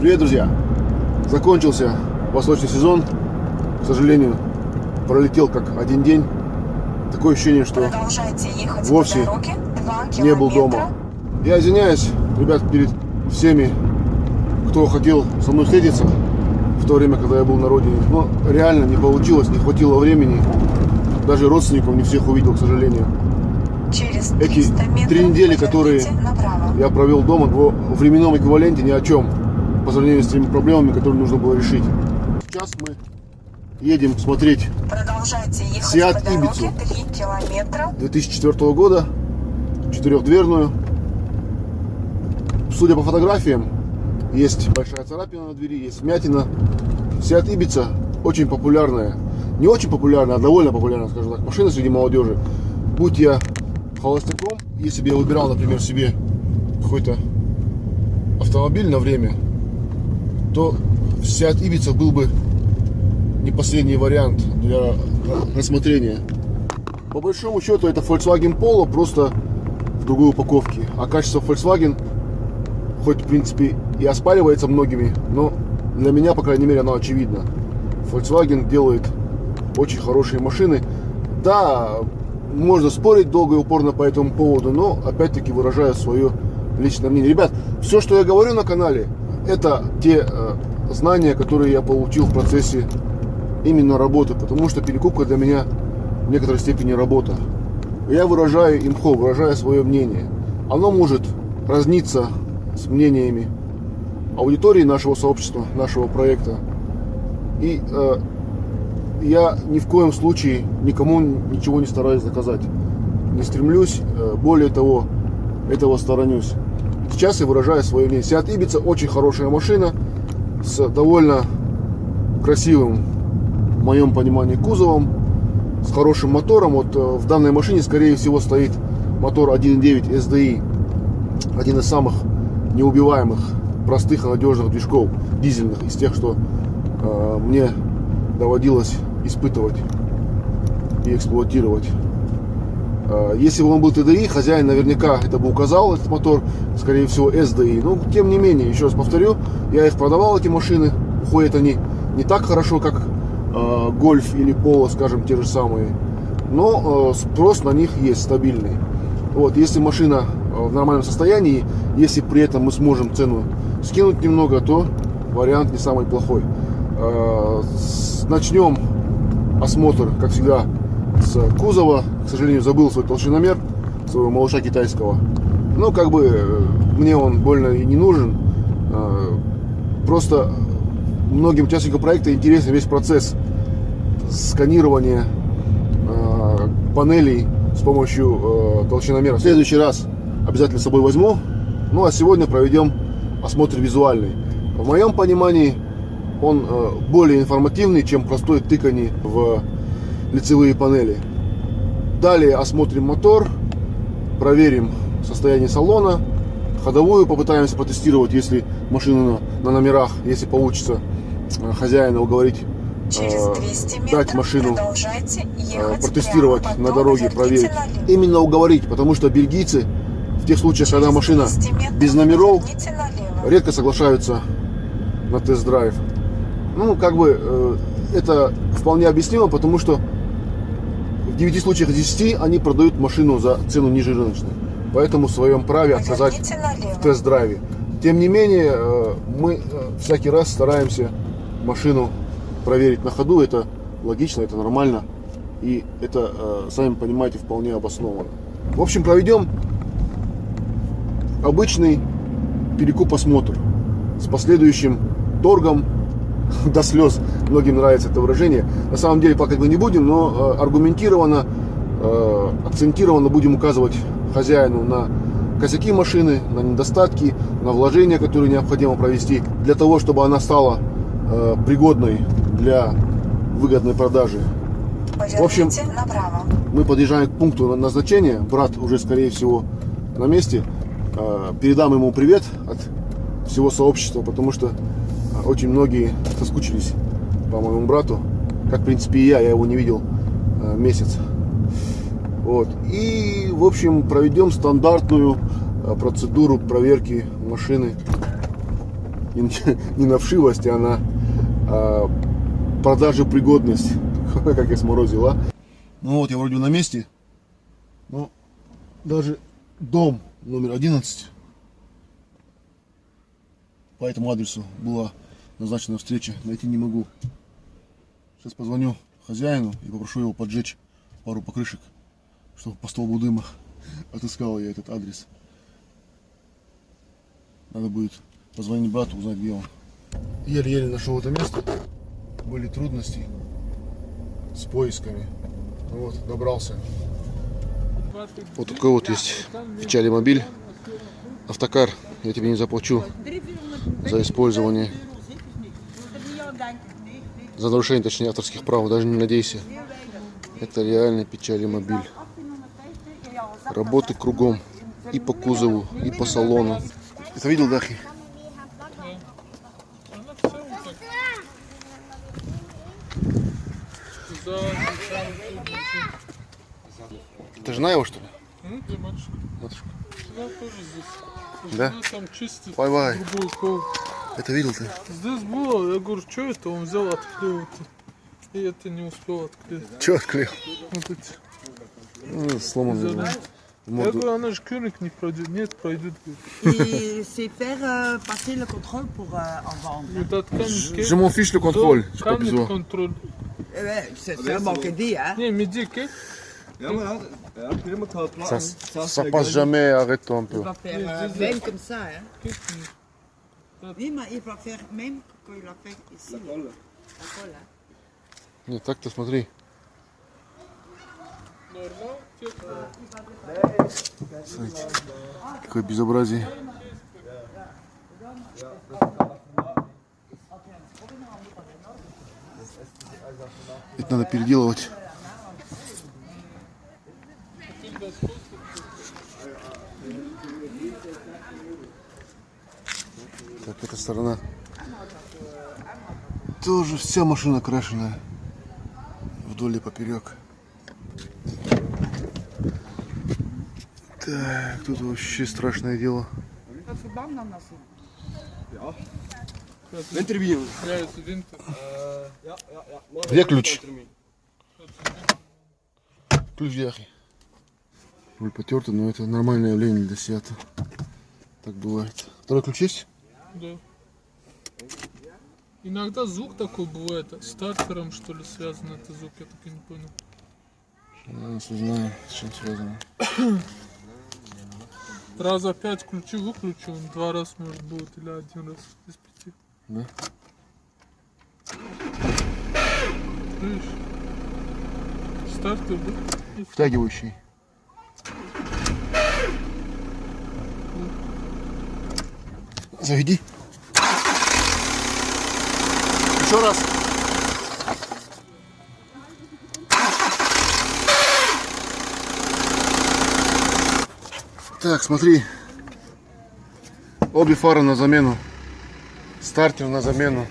Привет, друзья! Закончился восточный сезон. К сожалению, пролетел как один день. Такое ощущение, что вовсе не был дома. Я извиняюсь, ребят, перед всеми, кто хотел со мной встретиться в то время, когда я был на родине. Но реально не получилось, не хватило времени. Даже родственников не всех увидел, к сожалению. Через Эти три недели, которые я провел дома, в временном эквиваленте ни о чем по сравнению с теми проблемами, которые нужно было решить. Сейчас мы едем смотреть. 3 километра. 2004 года, четырехдверную. Судя по фотографиям, есть большая царапина на двери, есть вмятина. Seat Ibiza очень популярная, не очень популярная, а довольно популярная, скажем так, машина среди молодежи. Будь я холостяком, если бы я выбирал, например, себе какой-то автомобиль на время, то Seat Ibiza был бы не последний вариант для рассмотрения. По большому счету это Volkswagen Polo, просто в другой упаковке. А качество Volkswagen, хоть в принципе и оспаривается многими, но для меня, по крайней мере, оно очевидно. Volkswagen делает очень хорошие машины. Да, можно спорить долго и упорно по этому поводу, но опять-таки выражаю свое личное мнение. Ребят, все, что я говорю на канале, это те э, знания, которые я получил в процессе именно работы, потому что перекупка для меня в некоторой степени работа. Я выражаю имхо, выражаю свое мнение. Оно может разниться с мнениями аудитории нашего сообщества, нашего проекта. И э, я ни в коем случае никому ничего не стараюсь заказать. Не стремлюсь, э, более того, этого сторонюсь. Сейчас я выражаю свое мнение. Seat Ibiza очень хорошая машина с довольно красивым, в моем понимании, кузовом, с хорошим мотором. Вот э, в данной машине, скорее всего, стоит мотор 1.9 SDI. Один из самых неубиваемых, простых и надежных движков дизельных, из тех, что э, мне доводилось испытывать и эксплуатировать. Э, Если бы он был TDI, хозяин наверняка это бы указал, этот мотор, скорее всего, SDI. Но, тем не менее, еще раз повторю, я их продавал, эти машины. Уходят они не так хорошо, как э, Гольф или Поло, скажем, те же самые. Но э, спрос на них есть стабильный. Вот, если машина э, в нормальном состоянии, если при этом мы сможем цену скинуть немного, то вариант не самый плохой. Э, с- Начнем осмотр, как всегда, с кузова. К сожалению, забыл свой толщиномер своего малыша китайского. Ну, как бы э, мне он больно и не нужен. Э, Просто многим участникам проекта интересен весь процесс сканирования э, панелей с помощью толщиномера. В следующий раз обязательно с собой возьму. Ну а сегодня проведем осмотр визуальный. В моем понимании он более информативный, чем простой тыкани в лицевые панели. Далее осмотрим мотор, проверим состояние салона, ходовую попытаемся протестировать, если машина на, на номерах, если получится э, хозяина уговорить э, 200 метров дать машину э, протестировать на дороге, проверить. Именно уговорить, потому что бельгийцы в тех случаях, когда Через машина 200 метров без номеров, редко соглашаются на тест-драйв. Ну, как бы это вполне объяснимо, потому что 9 случаях из 10 они продают машину за цену ниже рыночной. Поэтому в своем праве отказать в тест-драйве. Тем не менее, э, мы э, всякий раз стараемся машину проверить на ходу. Это логично, это нормально. И это, э, сами понимаете, вполне обоснованно. В общем, проведем обычный перекуп-осмотр с последующим торгом до слез. Многим нравится это выражение. На самом деле плакать мы не будем, но э, аргументированно, э, акцентированно будем указывать хозяину на косяки машины, на недостатки, на вложения, которые необходимо провести для того, чтобы она стала э, пригодной для выгодной продажи. В общем. Мы подъезжаем к пункту назначения. Брат уже, скорее всего, на месте. Передам ему привет от всего сообщества, потому что очень многие соскучились по моему брату. Как, в принципе, и я. Я его не видел э, месяц. Вот. И, в общем, проведем стандартную э, процедуру проверки машины не, не на вшивость, а на а, продажу пригодность. Как я сморозил, а? Ну вот, я вроде на месте. Но даже дом номер 11 по этому адресу была назначена встреча. Найти не могу. Сейчас позвоню хозяину и попрошу его поджечь пару покрышек, чтобы по столбу дыма отыскал я этот адрес. Надо будет позвонить брату, узнать, где он. Еле-еле нашел это место. Были трудности с поисками. Ну вот, добрался. Вот такой вот есть в Чале мобиль. Автокар, я тебе не заплачу за использование, за нарушение, точнее, авторских прав, даже не надейся. Это реально печали мобиль. Работы кругом, и по кузову, и по салону. Ты видел, Дахи? Ты жена его, что ли? Ну, где матушка? Матушка. Жена тоже здесь. Да? Жена там чистит Бай-бай. Это видел ты? Здесь было, я говорю, что это? Он взял, открыл это. И это не успел открыть. Че отклеил? Вот эти. Ну, сломанный. Я говорю, она же König не пройдет. Нет, пройдет. говорит. Et c'est faire euh, passer le contrôle pour euh, en vendre. Вот этот камень Je m'en fiche le contrôle. J'ai pas besoin. Eh. Не, het Ça, ça passe jamais, arrête-toi un peu. Euh, même comme ça, hein. Oui, mais il va faire même quand il a fait ici. La colle, hein. Нет, так-то смотри. Смотрите, какое безобразие. Это надо переделывать. Сторона. Тоже вся машина крашеная. Вдоль и поперек. Так, тут вообще страшное дело. Где ключ? Ключ яхи. Руль потертый, но это нормальное явление для Сиата. Так бывает. Второй ключ есть? Да. Иногда звук такой бывает, стартером что ли связан этот звук, я так и не понял. Сейчас узнаем, с чем связано. Раза пять ключи выключил, он два раза может будет, или один раз из пяти. Да? Видишь? Стартер, всё. Втягивающий. Заведи. Еще раз. Так, смотри. Обе фары на замену. Стартер на замену.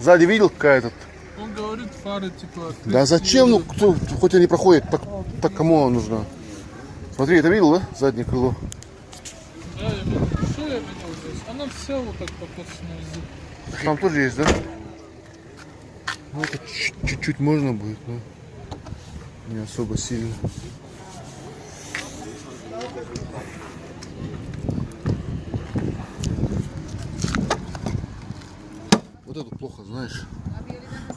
Сзади видел какая тут? Он говорит, фары типа... Да зачем? Ну, кто, хоть они проходят, так, так кому она нужна? Смотри, это видел, да? Заднее крыло. Да, я видел. Что я видел здесь? Она вся вот так покосана язык. Там тоже есть, да? Ну, это чуть- чуть-чуть можно будет, но не особо сильно. Вот это плохо, знаешь.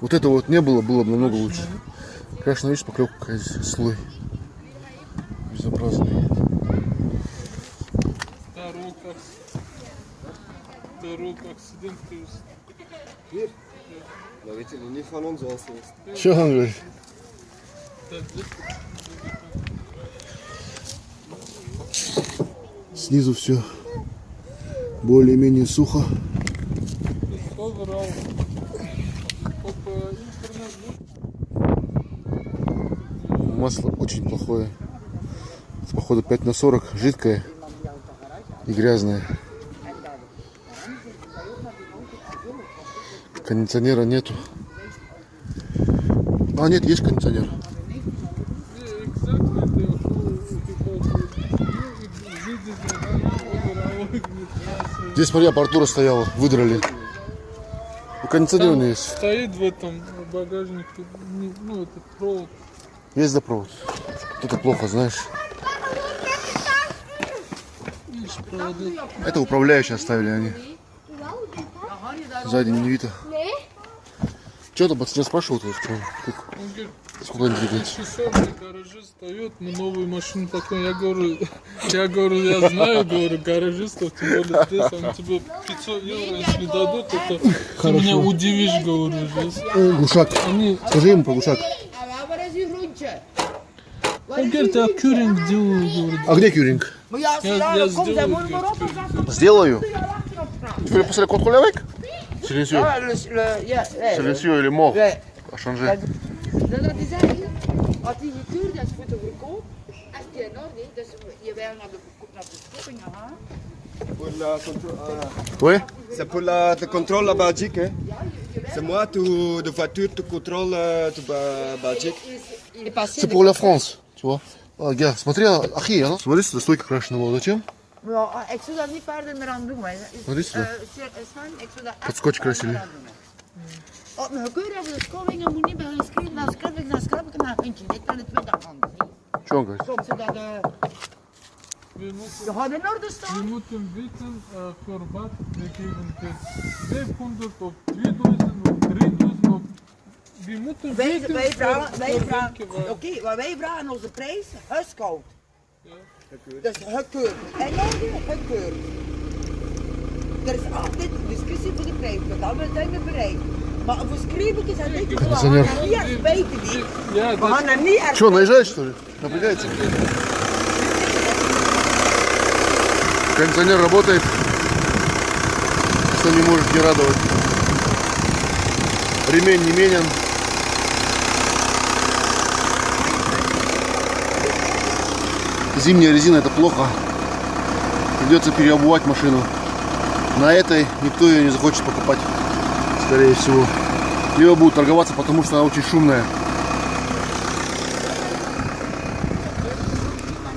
Вот это вот не было, было бы намного лучше. Конечно, видишь, поклевка какая здесь, слой. Безобразный. Van ons als eerst. Что он говорит? Да, здесь Снизу все более-менее сухо. Масло очень плохое. Походу 5 на 40, жидкое и грязное. Кондиционера нету. А, нет, есть кондиционер. Да, Здесь, смотри, аппаратура стояла, выдрали. И кондиционер есть. Стоит в этом багажнике, ну, этот провод. Есть запровод. Это плохо, знаешь. Это управляющие оставили они. Сзади не видно. Вот, что? Как- Он говорит, Сколько они двигаются? часов в гараже стоит, мы новую машину такой. Я говорю, я говорю, я знаю, говорю, гаражистов, тем более здесь, они тебе 500 евро, если дадут, это ты меня удивишь, говорю, здесь. Глушак. Они, Скажи ему про глушак. Groentje? он говорит, я кюринг делаю, говорит. А где кюринг? Я, я сделаю, говорит, Сделаю. Le contrôle avec Silencieux. Ah, le, le, ja, nee, Silencieux, il est mort. nee. A changé. Dat wil die zeggen, als die gekeurd is voor de verkoop, als die in orde is, dus je wil naar de, verko- naar de verkoping gaan. Pour la contro- euh, Ouais C'est pour la, le contrôle la Belgique. Hein. C'est moi, tu, de voiture, tu contrôles euh, de Ba- Belgique. Il est passé C'est pour la France, tu vois. А, Гя, смотри, ахи, а? Смотри, сюда стойка крашена была. Зачем? Ja, ik zou daar niet verder meer aan doen. Maar, Wat is er? Eh, Sven, Sven, ik zou daar echt Tot scotch niet verder krasje, aan doen. Op mijn gekeur hebben de schoolingen moet niet bij hun schrijven, dan schrijf ik, dan schrijf ik naar eentje. Ik kan het tweede hand. Что он говорит? Soms zodat de, wir müssen, je gaat in orde wir staan. müssen wissen, äh, für was wir geben können. 500, ob 2000, ob 3000, ob... Wir müssen Wij, wissen, wij für- vragen, wij für vragen, welke oké, waar. maar wij vragen onze prijs, huiskoud. Ja. Dus gekeur. En nou weer gekeur. Er is altijd discussie voor de prijs, maar dan zijn we bereid. Maar voor is gaan Meneer. er niet echt weten die. Ja, We gaan er niet echt Что, наезжает что ли? Напрягается? Кондиционер работает. Что не может не радовать. Ремень не менен. Зимняя резина это плохо. Придется переобувать машину. На этой никто ее не захочет покупать, скорее всего. Либо будут торговаться, потому что она очень шумная.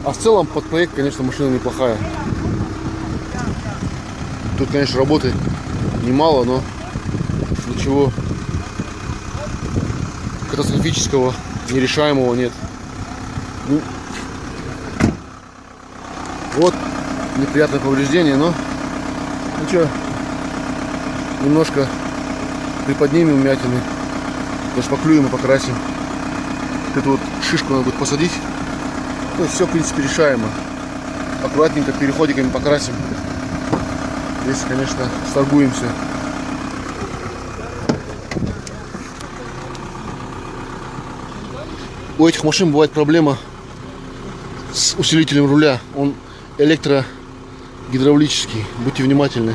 А в целом под проект, конечно, машина неплохая. Тут, конечно, работы немало, но ничего катастрофического, нерешаемого нет. Ну, вот неприятное повреждение, но ничего, немножко приподнимем мятины, зашпаклюем и покрасим. Вот Эту вот шишку надо будет посадить. Ну, все, в принципе, решаемо. Аккуратненько переходиками покрасим. Здесь, конечно, сторгуемся. У этих машин бывает проблема с усилителем руля. Он электрогидравлический. Будьте внимательны.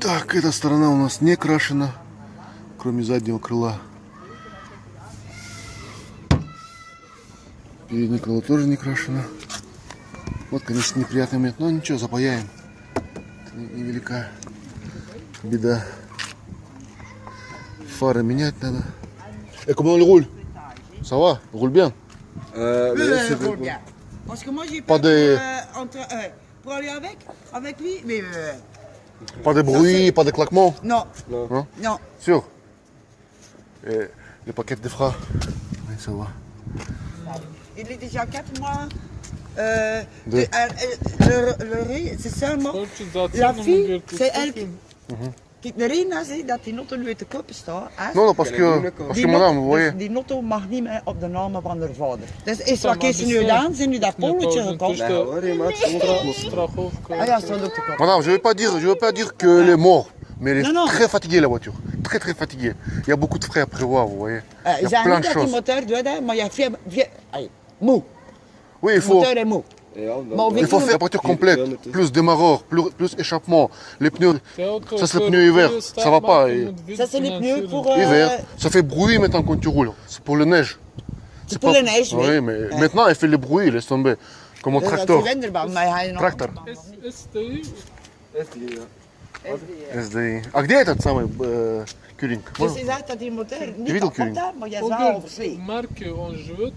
Так, эта сторона у нас не крашена, кроме заднего крыла. Переднее крыло тоже не крашено. Вот, конечно, неприятный момент, но ничего, запаяем. Невелика беда. Фары менять надо. Э, comment le roule Ça va Roule bien Euh, mais oui, c'est roule bien. Parce que moi j'ai Pas de- euh, entre, euh, pour aller avec, avec lui, mais euh, Pas de bruit, pas de claquement non, Hein non. Sûr Et le paquet de freins Oui, ça va. Il est déjà 4 mois. Euh, De- de- euh, euh, le, le riz, c'est seulement. La fille, c'est elle qui. Kijk, de reden parce que madame, vous voyez. mag niet meer op van haar vader. Je veux pas dire, je veux pas dire que les morts. Mais elle est très fatiguée la voiture, très très fatiguée. Il y a beaucoup de frais à prévoir, vous voyez. Il y a plein de choses. Moteur, mais il y a mou. Le moteur est mou. Il faut faire la voiture complète, plus démarreur, plus, plus échappement, les pneus Ça, c'est le pneu hiver. Ça va pas, Ça c'est les pneus pour. euh, hiver. Ça fait bruit maintenant quand tu roules. C'est pour la neige. C'est pour la neige, oui. Oui, mais Ouais. maintenant elle fait le bruit, laisse tomber. Comme un is tracteur. SDI. А где этот самый э, Кюринг? Dus Можно- dat niet niet. is, maar je is Он в живет.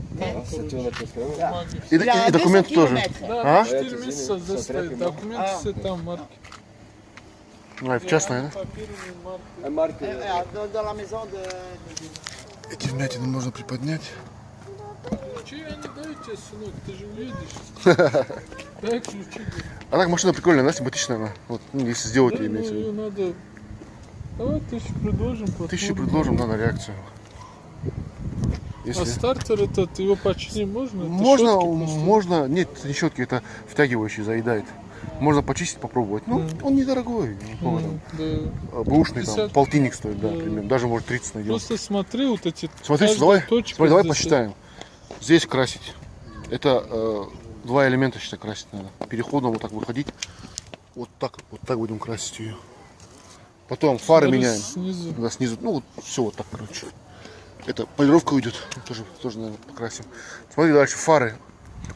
И, и- и документы тоже. Да, А? 4 месяца здесь стоит, документы все там, марки. А, это частная, да? Копирование марки. De la maison de... Эти вмятины можно приподнять. Ключи я не даю тебе, сынок, ты же уедешь. Дай ключи. А так машина прикольная, она симпатичная она. Вот, ну, если сделать Да, ее, ну, имеется в виду. надо... Давай тысячу предложим. Посмотрим. предложим, да, на реакцию. А Если... стартер этот, его починить можно? Это Можно, можно, нет, не щетки, это втягивающий заедает. Можно почистить, попробовать. Ну, он недорогой. там. М, да. А, Бэушный там 50. полтинник стоит, да, Да. примерно. Даже может 30 найдем. Просто смотри вот эти... Смотри, давай, точка смотри, давай посчитаем. Здесь красить. Это э, два элемента, считай, красить надо. Переходом вот так выходить. Вот так, вот так будем красить ее. Потом фары Смотри, меняем. Снизу. Да, снизу, ну вот все вот так, короче. Это полировка уйдет, тоже, тоже, наверное, покрасим. Смотри дальше, фары.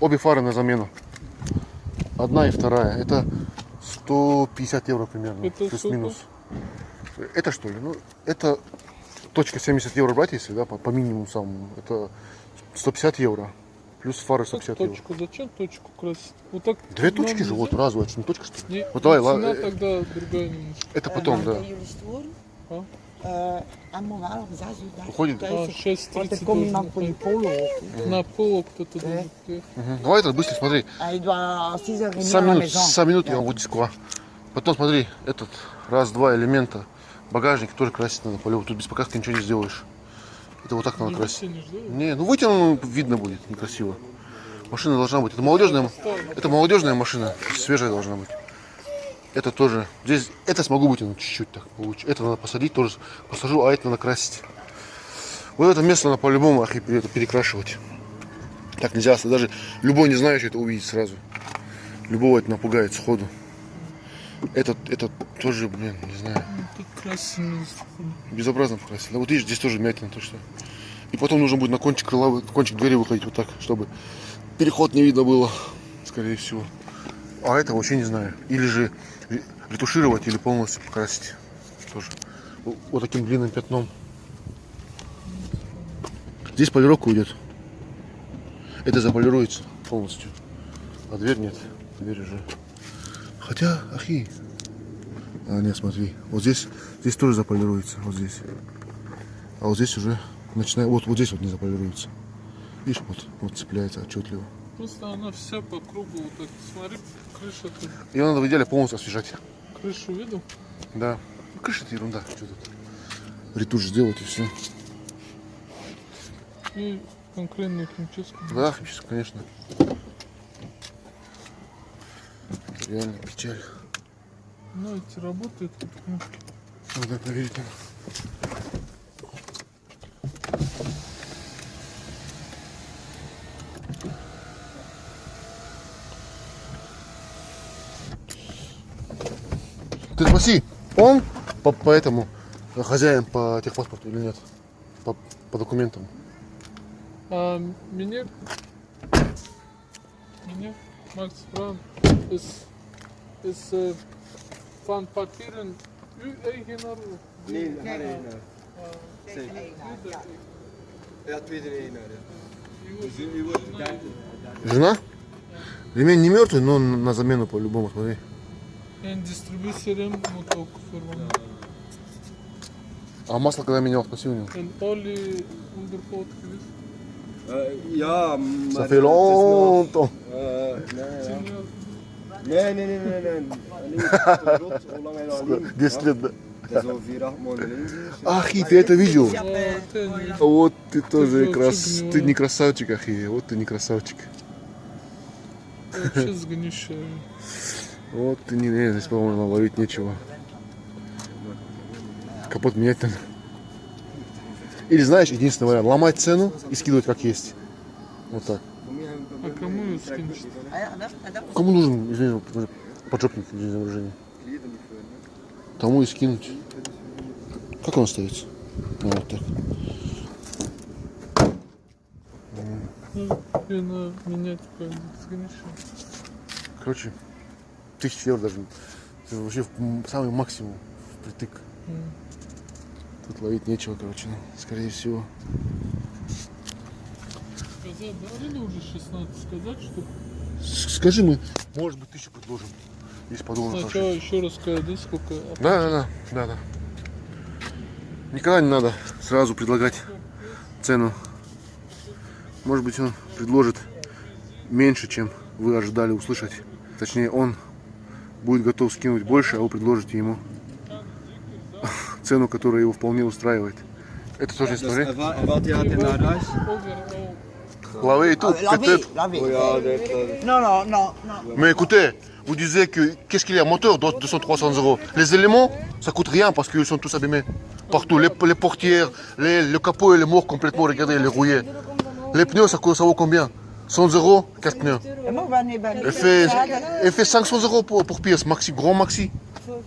Обе фары на замену. Одна и вторая. Это 150 евро примерно, плюс-минус. Это что ли? Ну, это точка 70 евро брать, если, да, по, по минимуму самому. Это 150 евро. Плюс фары Как 150 евро. точку? Зачем точку красить? Вот так Две точки же, вот нельзя? разовая, что не точка, что ли? Не, Вот давай, цена ла- э, тогда другая немножко. Это потом, mag да. uur daar Уходит? А, zijn. 6.30 Want er komt iemand voor должен die polo op. На пол кто-то должен приехать. Давай это быстро, смотри. En je doit à 6 heures et demie à 100 la минут, maison. 100 минут я вам буду сква. Потом смотри, этот раз-два элемента. Багажник тоже красить надо по Тут без покраски ничего не сделаешь. Это вот так надо красить. Не, ну вытяну видно будет, некрасиво. Машина должна быть. Это молодежная, это молодежная машина, свежая должна быть. Это тоже. Здесь это смогу вытянуть чуть-чуть так получше. Это надо посадить тоже. Посажу, а это надо красить. Вот это место надо по-любому перекрашивать. Так нельзя, даже любой не знающий это увидит сразу. Любого это напугает сходу. Этот, этот тоже, блин, не знаю, красить безобразно покрасили. Да вот видишь, здесь тоже мятина точно. И потом нужно будет на кончик крыла, кончик двери выходить вот так, чтобы переход не видно было, скорее всего. А это вообще не знаю. Или же ре- ретушировать, или полностью покрасить. Тоже. Вот вот таким длинным пятном. Здесь полировка уйдет. Это заполируется полностью. А дверь нет. Дверь уже. Хотя, ахи. А, нет, смотри. Вот здесь, здесь тоже заполируется. Вот здесь. А вот здесь уже начинает. Вот, вот здесь вот не заполируется. Видишь, вот, вот цепляется отчетливо. Просто она вся по кругу вот так. Смотри, крыша тут. Ее надо в идеале полностью освежать. Крышу видел? Да. Крыша это ерунда. Что тут? Ретушь сделать и все. И конкретную химчистку. Да, химчистка, конечно. Реально печаль. Ну, эти работают тут кнопки. Надо проверить. Ты спроси, он по, по этому хозяин по техпаспорту или нет? По, по документам. А мне... Мне Макс Фран из... из э, van papieren uw eigenaar? Nee, haar eigenaar. Ja, tweede. Жена? Ремень не мертвый, но на замену по-любому, смотри. А масло когда менял, спроси у него. Eh, ja, maar... nee, nee, nee, nee, nee. Alleen, rot, hoe lang hij al alleen? 10 lет, да. Het is zeker. Ахи, ты это видел? Niet. Вот ты тоже же крас... Ты не красавчик, Ахи. Вот ты не красавчик. Вообще сгнившая. Вот ты не... э, Здесь, по-моему, ловить нечего. Капот менять надо. Или знаешь, единственный вариант. Ломать цену и скидывать как есть. Вот так. А кому нужен, извини, поджопник для день рождения? Тому и скинуть. Как он остается? Ну, вот так. Ну, и на менять. Короче, тысяч евро даже Это вообще самый максимум впритык. Тут ловить нечего, короче, ну, скорее всего. Сказать, да, или уже 16 сказать, что Скажи мы, может быть, тысячу предложим. Если подумаем. сначала еще раз сказать, да, сколько. Да, да, да, да, да. Никогда не надо сразу предлагать цену. Может быть, он предложит меньше, чем вы ожидали услышать. Точнее, он будет готов скинуть больше, а вы предложите ему цену, которая его вполне устраивает. Это тоже Dus история. Laver et tout, peut-être. Non, non, non. Mais écoutez, vous disiez que qu'est-ce qu'il y a Moteur, 200, 300 euros. Les éléments, ça coûte rien parce qu'ils sont tous abîmés. Partout, les, portières, les, le capot, il est mort complètement, regardez, il est rouillé. Les pneus, ça, ça vaut combien? 100 euros, 4 pneus. Elle fait, fait 500 euros pour, pour pièce, maxi, grand maxi.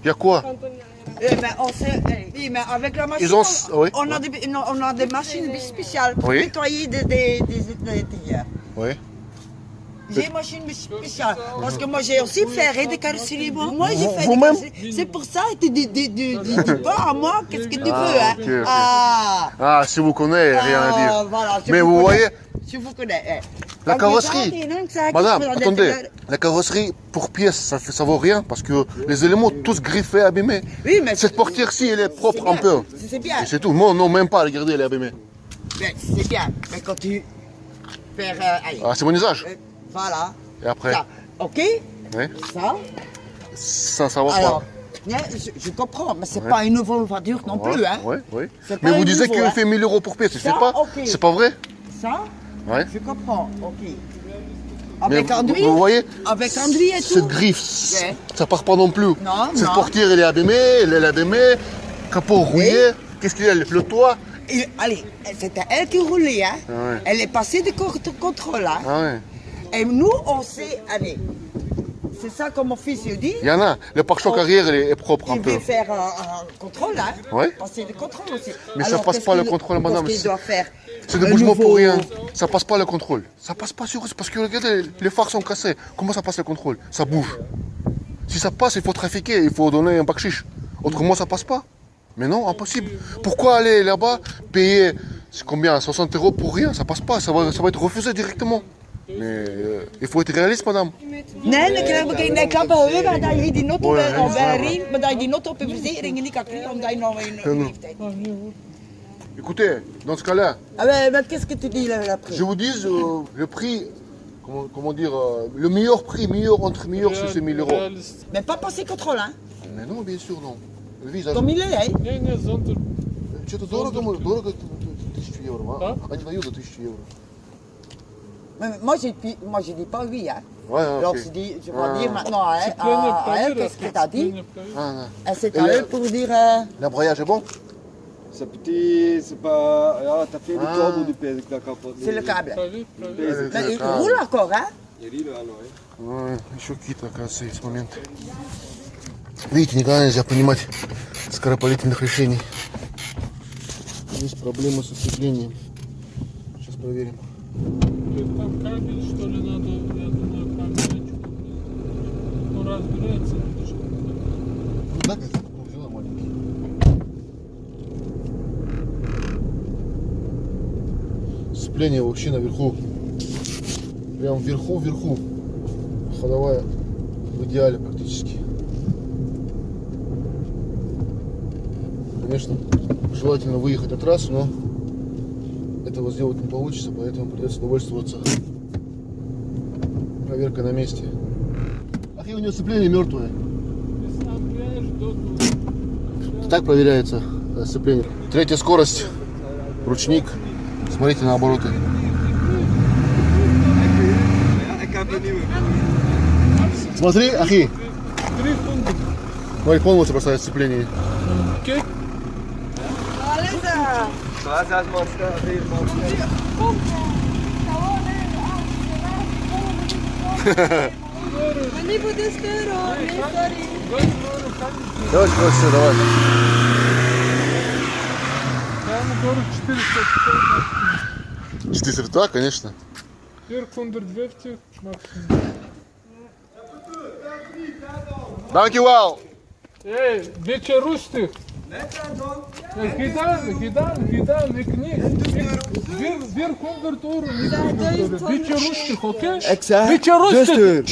Il y a quoi? Eh ben, on sait... eh, Oui, mais avec la machine, Ils ont- on, oui. on, a des, non, on a des machines spéciales pour Oui. nettoyer des, des, des, des tires. Oui. J'ai une machine spéciale. Parce que moi, j'ai aussi fait des carrosseries. Moi, Moi, j'ai fait des Vous-même carrosseries. C'est pour ça que tu dis, dis, dis, dis, dis pas à moi qu'est-ce que tu Ah, veux. Hein. ok, ok. Ah, Ah, si vous connaissez, rien à ah, dire. voilà, je Mais vous connais. voyez, Je vous connais. eh. La carrosserie. madame, attendez, la carrosserie pour pièce, ça, ça vaut rien parce que les éléments tous griffés, abîmés. Oui, mais Cette portière-ci, elle est propre un peu. C'est bien. C'est tout. Moi, non, même pas, regardez, elle est abîmée. Mais C'est bien. Mais quand tu fais. euh, Ah, c'est mon usage. euh, voilà. Et après, Ça. Ok Ça. ça, ça va Alors, pas. je, je comprends, mais c'est Ouais. pas une nouvelle voiture non Ouais, plus. Hein. ouais. C'est Mais vous disiez qu'il hein. fait 1000 euros pour pièce, Ça, pas. C'est pas vrai Ça, Ouais. je comprends. Ok. Mais Avec vous voyez, Avec et cette tout griffe, Ouais. ça part pas non plus. Non, Cette non. portière, elle est abîmée, elle est abîmée, capot rouillé. Qu'est-ce qu'il y a Le toit Et, allez, c'était elle qui roulait. Hein. Ah ouais. Elle est passée de co- de contrôle. Hein. Ah ouais. Et nous, on sait, allez, c'est ça que mon fils il dit. Il y en a. Le pare-choc Oh. arrière, il est, propre un Il peu. veut faire un, un contrôle, hein Ouais. Passer le contrôle aussi. Mais ça Alors, passe qu'est-ce pas le contrôle, madame, Qu'est-ce qu'il doit faire? C'est des bougements pour rien. Ça passe pas le contrôle. Ça passe pas sur parce que regardez, les phares sont cassés. Comment ça passe le contrôle? Ça bouge. Si ça passe, il faut trafiquer, il faut donner un bakchiche. Autrement, ça passe pas. Mais non, impossible. Pourquoi aller là-bas, payer combien? 60 euros pour rien? Ça passe pas, ça va, ça va être refusé directement. Mais euh, il faut être réaliste, madame. Nee, dan krijg ik een klappen over dat je die op je die not op een verzekering niet kan krijgen omdat je nog een non. leeftijd hebt. Écoutez, dans ce cas-là, Ah, mais, mais qu'est-ce que tu dis là après je vous dis euh, le prix, comment, comment dire, euh, le meilleur prix, meilleur entre meilleur, c'est 1000 euros. Realist. Mais pas passer contrôle, hein Mais non, bien sûr, non. Le visage. Comme il est, hein Не, не, зонтер. Что-то дорого, мо- дорого тысячу евро, а? А? Они дают за тысячу евро. Mais moi, je dis, moi, je dis pas oui, hein Ouais, Alors, ok. je dis, je vais Ah. dire maintenant hein, Сцепление à, à elle, проверь, qu'est-ce que t'as dit сцепление проверь. Ah, non. Et c'est Et à le- elle pour dire... euh, L'embrayage est bon c'est petit, c'est pas. Ja, t'as fait du câble du pèse que t'as capoté. c'est le câble. Проверь, проверь. Pèse, Mais il Ah. roule encore, hein Il rit là, non, hein. Ouais, еще какие-то, оказывается, есть моменты. Видите, никогда нельзя принимать скоропалительных решений. Есть проблема со сцеплением. Сейчас проверим. Там кабель, что ли, надо, я думаю, кабель. Ну, разбирается, да, как Сцепление вообще наверху. Прям вверху, вверху. Ходовая в идеале практически. Конечно, желательно выехать на трассу, но этого сделать не получится, поэтому придется довольствоваться проверкой на месте. Ах, и у него сцепление мертвое. Так проверяется э, сцепление. Третья скорость. Ручник. Смотрите на обороты. Смотри, Ахи. 300. Смотри, полностью бросает сцепление. Окей? Maar zes man staan, vier man staan. Мені буде сиро, не сорі. Давай, давай, все, давай. Говорю 450. 400, да, конечно. Вверх 120 максимум. Данки вау! Ey, beetje rustig. Ja, gedaan, gedaan, gedaan, ik niet. Ik- Weer, weer 100 euro, niet 100 euro. Beetje rustig, oké? Ik zeg, Beetje dus rustig. deur.